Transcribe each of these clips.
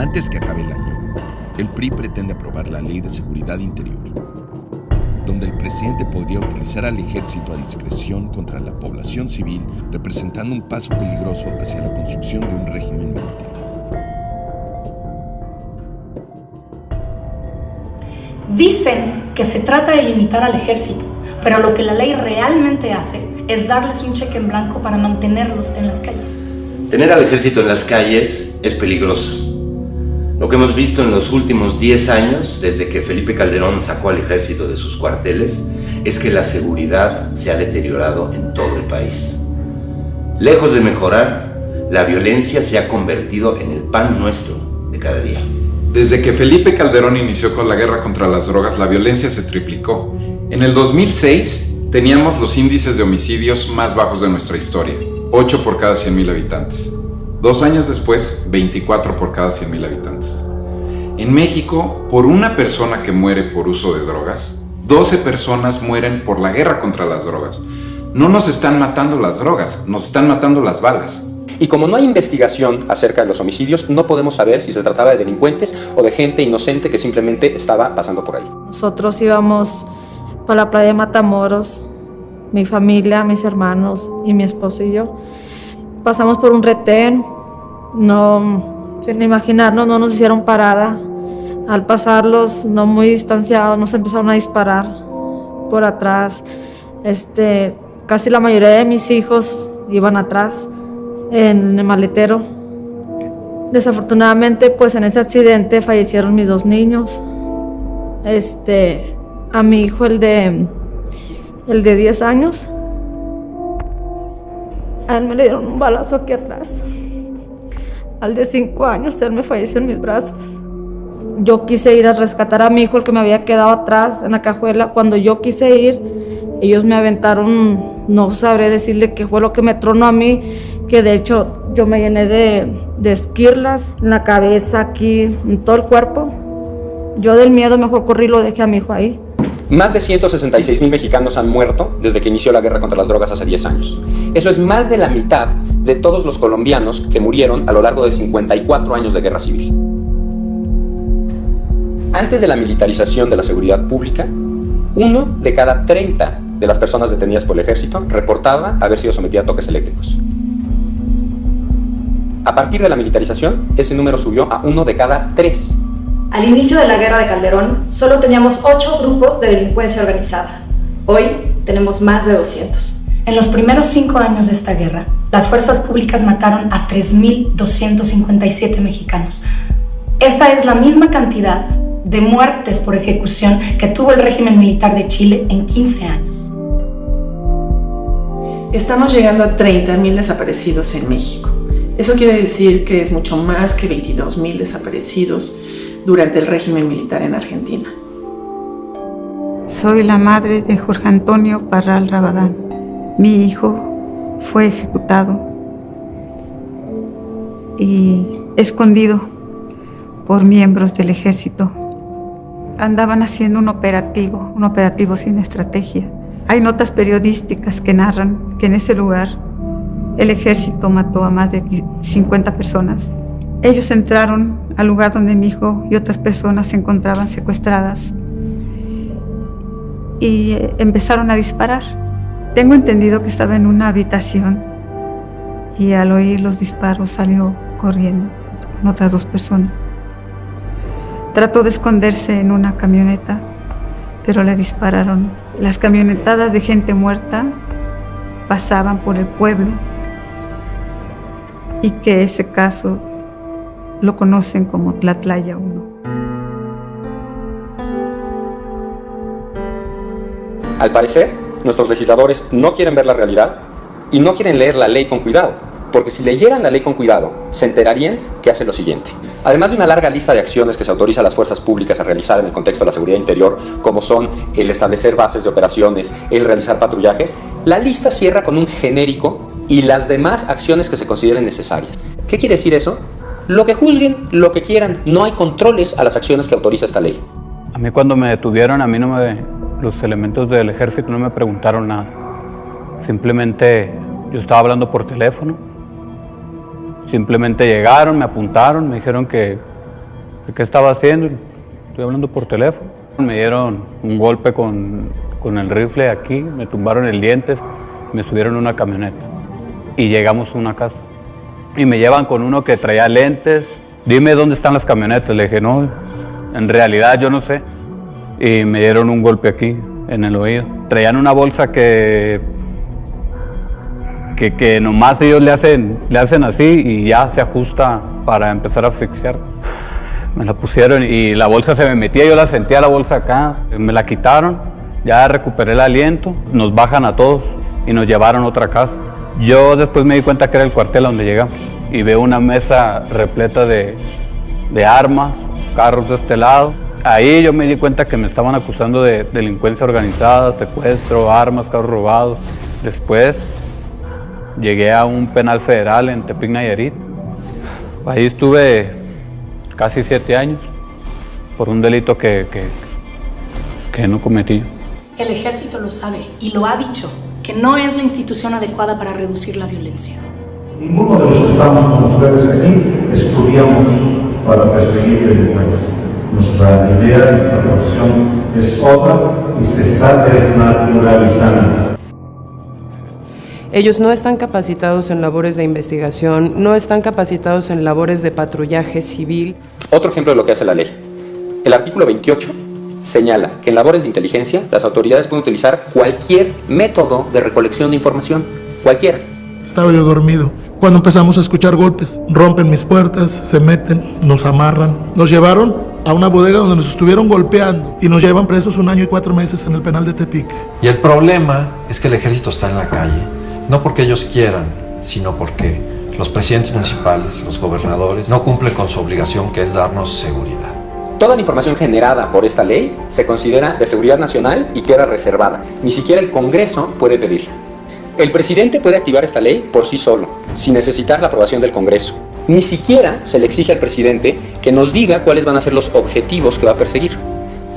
Antes que acabe el año, el PRI pretende aprobar la Ley de Seguridad Interior, donde el presidente podría utilizar al ejército a discreción contra la población civil, representando un paso peligroso hacia la construcción de un régimen militar. Dicen que se trata de limitar al ejército, pero lo que la ley realmente hace es darles un cheque en blanco para mantenerlos en las calles. Tener al ejército en las calles es peligroso. Lo que hemos visto en los últimos 10 años, desde que Felipe Calderón sacó al ejército de sus cuarteles, es que la seguridad se ha deteriorado en todo el país. Lejos de mejorar, la violencia se ha convertido en el pan nuestro de cada día. Desde que Felipe Calderón inició con la guerra contra las drogas, la violencia se triplicó. En el 2006 teníamos los índices de homicidios más bajos de nuestra historia, 8 por cada 100.000 habitantes. Dos años después, 24 por cada 100.000 habitantes. En México, por una persona que muere por uso de drogas, 12 personas mueren por la guerra contra las drogas. No nos están matando las drogas, nos están matando las balas. Y como no hay investigación acerca de los homicidios, no podemos saber si se trataba de delincuentes o de gente inocente que simplemente estaba pasando por ahí. Nosotros íbamos para la playa de Matamoros, mi familia, mis hermanos y mi esposo y yo. Pasamos por un retén, no, sin imaginarnos, no nos hicieron parada. Al pasarlos, no muy distanciados, nos empezaron a disparar por atrás. Este, casi la mayoría de mis hijos iban atrás en el maletero. Desafortunadamente, pues en ese accidente fallecieron mis dos niños. Este, a mi hijo, el de, el de 10 años, a él me le dieron un balazo aquí atrás. Al de 5 años, él me falleció en mis brazos. Yo quise ir a rescatar a mi hijo, el que me había quedado atrás en la cajuela. Cuando yo quise ir, ellos me aventaron, no sabré decirle qué fue lo que me tronó a mí, que de hecho yo me llené de, de esquirlas en la cabeza, aquí, en todo el cuerpo. Yo del miedo mejor corrí y lo dejé a mi hijo ahí. Más de 166 mil mexicanos han muerto desde que inició la guerra contra las drogas hace 10 años. Eso es más de la mitad de todos los colombianos que murieron a lo largo de 54 años de guerra civil. Antes de la militarización de la seguridad pública, uno de cada 30 de las personas detenidas por el ejército reportaba haber sido sometida a toques eléctricos. A partir de la militarización, ese número subió a uno de cada tres. Al inicio de la guerra de Calderón, solo teníamos ocho grupos de delincuencia organizada. Hoy tenemos más de 200. En los primeros cinco años de esta guerra, las fuerzas públicas mataron a 3.257 mexicanos. Esta es la misma cantidad de muertes por ejecución que tuvo el régimen militar de Chile en 15 años. Estamos llegando a 30.000 desaparecidos en México. Eso quiere decir que es mucho más que 22.000 desaparecidos durante el régimen militar en Argentina. Soy la madre de Jorge Antonio Parral Rabadán. Mi hijo fue ejecutado y escondido por miembros del ejército. Andaban haciendo un operativo, un operativo sin estrategia. Hay notas periodísticas que narran que en ese lugar el ejército mató a más de 50 personas. Ellos entraron al lugar donde mi hijo y otras personas se encontraban secuestradas y eh, empezaron a disparar. Tengo entendido que estaba en una habitación y al oír los disparos salió corriendo con otras dos personas. Trató de esconderse en una camioneta, pero le dispararon. Las camionetadas de gente muerta pasaban por el pueblo y que ese caso lo conocen como Tlatlaya 1. Al parecer, nuestros legisladores no quieren ver la realidad y no quieren leer la ley con cuidado, porque si leyeran la ley con cuidado, se enterarían que hace lo siguiente. Además de una larga lista de acciones que se autoriza a las fuerzas públicas a realizar en el contexto de la seguridad interior, como son el establecer bases de operaciones, el realizar patrullajes, la lista cierra con un genérico y las demás acciones que se consideren necesarias. ¿Qué quiere decir eso? Lo que juzguen, lo que quieran, no hay controles a las acciones que autoriza esta ley. A mí cuando me detuvieron, a mí no me, los elementos del ejército no me preguntaron nada. Simplemente yo estaba hablando por teléfono. Simplemente llegaron, me apuntaron, me dijeron que ¿qué estaba haciendo? Estoy hablando por teléfono. Me dieron un golpe con, con el rifle aquí, me tumbaron el diente, me subieron a una camioneta y llegamos a una casa. Y me llevan con uno que traía lentes. Dime dónde están las camionetas. Le dije, no, en realidad yo no sé. Y me dieron un golpe aquí, en el oído. Traían una bolsa que que, nomás ellos le hacen, le hacen así y ya se ajusta para empezar a asfixiar. Me la pusieron y la bolsa se me metía, yo la sentía la bolsa acá, me la quitaron, ya recuperé el aliento, nos bajan a todos y nos llevaron a otra casa. Yo después me di cuenta que era el cuartel a donde llegamos y veo una mesa repleta de, de armas, carros de este lado. Ahí yo me di cuenta que me estaban acusando de delincuencia organizada, secuestro, armas, carros robados. Después llegué a un penal federal en Tepic Nayarit. Ahí estuve casi siete años por un delito que, que, que no cometí. El ejército lo sabe y lo ha dicho, que no es la institución adecuada para reducir la violencia. Ninguno de los que estamos con ustedes aquí estudiamos para perseguir delincuencia. Nuestra idea, nuestra profesión es otra y se está desnaturalizando. Ellos no están capacitados en labores de investigación, no están capacitados en labores de patrullaje civil. Otro ejemplo de lo que hace la ley. El artículo 28 señala que en labores de inteligencia las autoridades pueden utilizar cualquier método de recolección de información, cualquiera. Estaba yo dormido. Cuando empezamos a escuchar golpes, rompen mis puertas, se meten, nos amarran. Nos llevaron a una bodega donde nos estuvieron golpeando y nos llevan presos un año y cuatro meses en el penal de Tepic. Y el problema es que el ejército está en la calle, no porque ellos quieran, sino porque los presidentes municipales, los gobernadores, no cumplen con su obligación que es darnos seguridad. Toda la información generada por esta ley se considera de seguridad nacional y queda reservada. Ni siquiera el Congreso puede pedirla. El presidente puede activar esta ley por sí solo, sin necesitar la aprobación del Congreso. Ni siquiera se le exige al presidente que nos diga cuáles van a ser los objetivos que va a perseguir.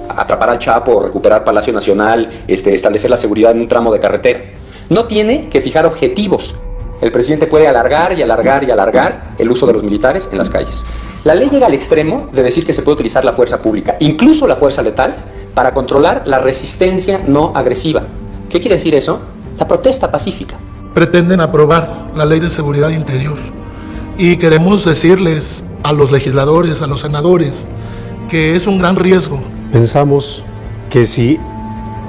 Atrapar al Chapo, recuperar Palacio Nacional, este, establecer la seguridad en un tramo de carretera. No tiene que fijar objetivos. El presidente puede alargar y alargar y alargar el uso de los militares en las calles. La ley llega al extremo de decir que se puede utilizar la fuerza pública, incluso la fuerza letal, para controlar la resistencia no agresiva. ¿Qué quiere decir eso? La protesta pacífica. Pretenden aprobar la ley de seguridad interior y queremos decirles a los legisladores, a los senadores, que es un gran riesgo. Pensamos que si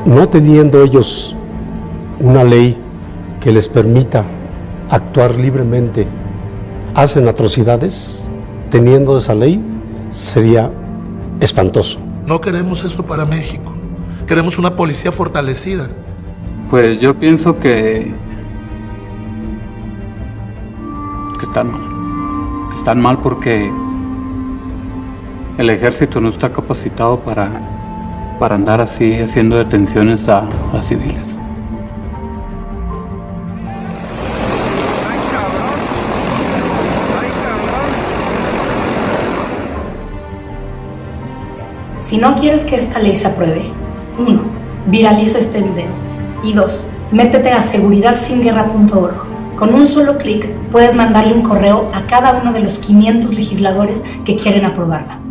no teniendo ellos una ley que les permita actuar libremente, hacen atrocidades, teniendo esa ley, sería espantoso. No queremos eso para México. Queremos una policía fortalecida. Pues yo pienso que, que están mal. Que están mal porque el ejército no está capacitado para, para andar así haciendo detenciones a, a civiles. Si no quieres que esta ley se apruebe, 1. Viraliza este video. Y 2. Métete a seguridadsinguerra.org. Con un solo clic puedes mandarle un correo a cada uno de los 500 legisladores que quieren aprobarla.